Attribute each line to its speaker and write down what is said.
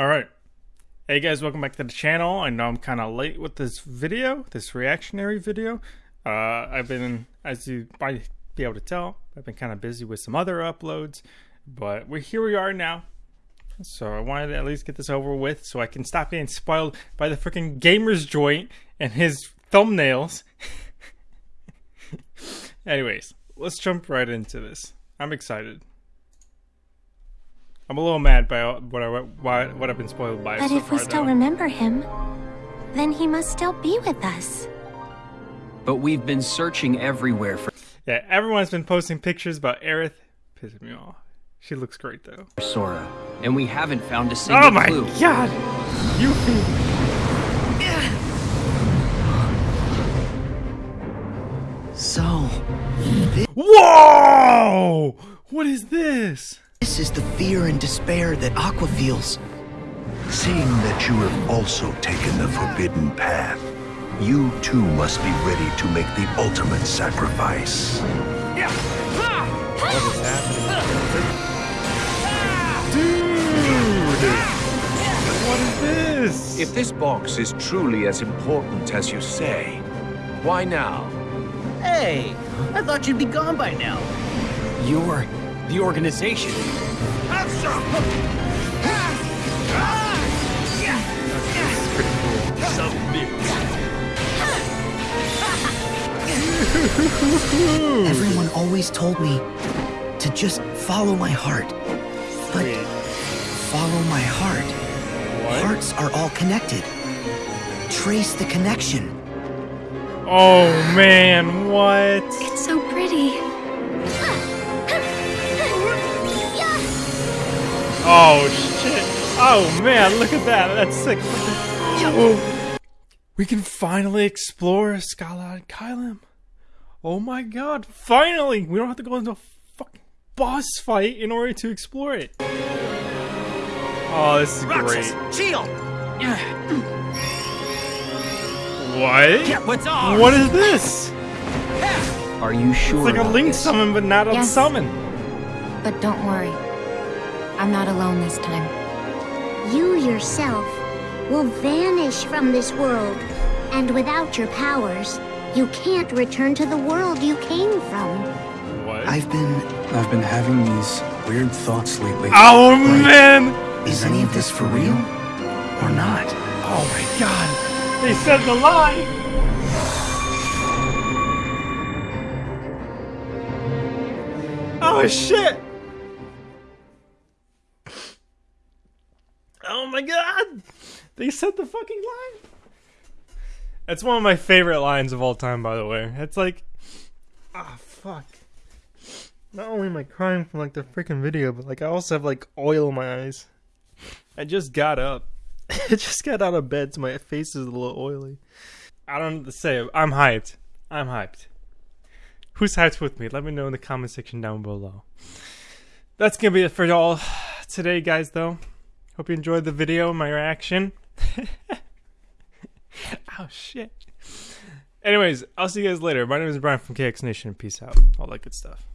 Speaker 1: All right. Hey guys, welcome back to the channel. I know I'm kind of late with this video, this reactionary video. Uh, I've been, as you might be able to tell, I've been kind of busy with some other uploads, but we're here we are now. So I wanted to at least get this over with so I can stop getting spoiled by the freaking gamer's joint and his thumbnails. Anyways, let's jump right into this. I'm excited. I'm a little mad by what I what, what I've been spoiled by.
Speaker 2: But
Speaker 1: so
Speaker 2: if
Speaker 1: far,
Speaker 2: we still
Speaker 1: though.
Speaker 2: remember him, then he must still be with us.
Speaker 3: But we've been searching everywhere for
Speaker 1: yeah, everyone's been posting pictures about Aerith. Pissing me off. She looks great though.
Speaker 3: Sora, and we haven't found a single clue.
Speaker 1: Oh my
Speaker 3: clue.
Speaker 1: god! you.
Speaker 4: So,
Speaker 1: Whoa! What is this?
Speaker 4: This is the fear and despair that Aqua feels.
Speaker 5: Seeing that you have also taken the forbidden path, you too must be ready to make the ultimate sacrifice.
Speaker 1: What is happening? Dude! What is this?
Speaker 6: If this box is truly as important as you say, why now?
Speaker 7: Hey, I thought you'd be gone by now.
Speaker 3: You're the organization.
Speaker 4: Everyone always told me to just follow my heart. But
Speaker 1: Wait,
Speaker 4: follow my heart.
Speaker 1: what?
Speaker 4: Hearts are all connected. Trace the connection.
Speaker 1: Oh man, what?
Speaker 2: It's so pretty.
Speaker 1: Oh shit! Oh man, look at that. That's sick. We can finally explore Scala Caelum. Oh my god! Finally, we don't have to go into a fucking boss fight in order to explore it. Oh, this is great.
Speaker 7: Shield!
Speaker 1: What?
Speaker 3: What's ours?
Speaker 1: What is this?
Speaker 3: Are you sure?
Speaker 1: It's like a link
Speaker 3: this?
Speaker 1: summon, but not a summon.
Speaker 2: But don't worry. I'm not alone this time.
Speaker 8: You yourself will vanish from this world, and without your powers, you can't return to the world you came from.
Speaker 1: What?
Speaker 4: I've been.
Speaker 9: I've been having these weird thoughts lately.
Speaker 1: oh man!
Speaker 4: Is any of this for real? Or not?
Speaker 1: Oh my god! They said the lie! Oh shit! Oh my god! They said the fucking line! That's one of my favorite lines of all time, by the way. It's like, ah, fuck. Not only am I crying from like the freaking video, but like I also have like oil in my eyes. I just got up. I just got out of bed, so my face is a little oily. I don't know what to say. I'm hyped. I'm hyped. Who's hyped with me? Let me know in the comment section down below. That's gonna be it for y'all today, guys. Though, hope you enjoyed the video, my reaction. oh shit. Anyways, I'll see you guys later. My name is Brian from KX Nation. Peace out. All that good stuff.